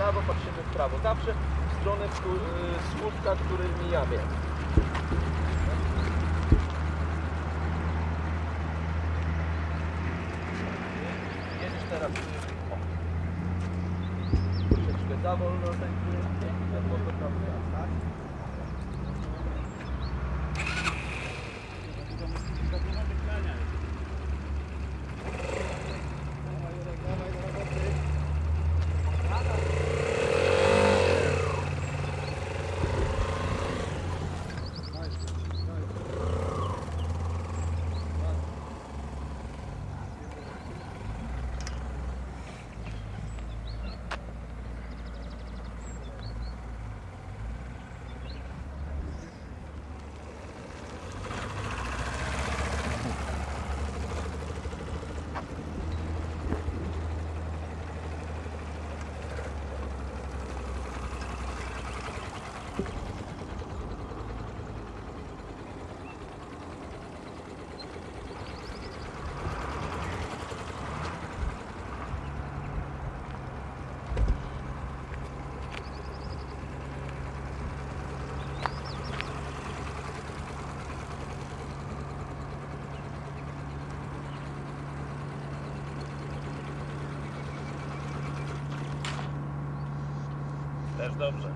prawo, patrzymy w prawo. Zawsze w stronę któ- y, słupka, który mijamy. Jedziesz teraz. O. Troszeczkę za wolno za wolno tak? też dobrze.